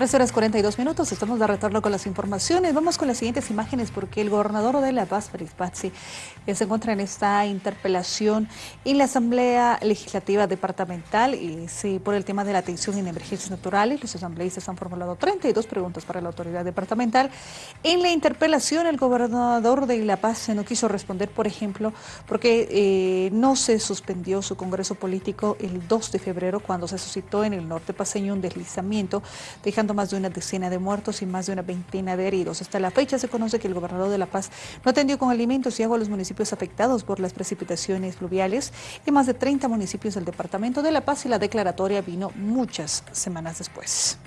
13 horas 42 minutos, estamos de retorno con las informaciones. Vamos con las siguientes imágenes porque el gobernador de La Paz, Félix Pazzi, se encuentra en esta interpelación en la Asamblea Legislativa Departamental y sí, por el tema de la atención en emergencias naturales. Los asambleístas han formulado 32 preguntas para la autoridad departamental. En la interpelación, el gobernador de La Paz no quiso responder, por ejemplo, porque eh, no se suspendió su congreso político el 2 de febrero cuando se suscitó en el norte paseño un deslizamiento, dejando más de una decena de muertos y más de una veintena de heridos. Hasta la fecha se conoce que el gobernador de La Paz no atendió con alimentos y agua a los municipios afectados por las precipitaciones fluviales y más de 30 municipios del departamento de La Paz y la declaratoria vino muchas semanas después.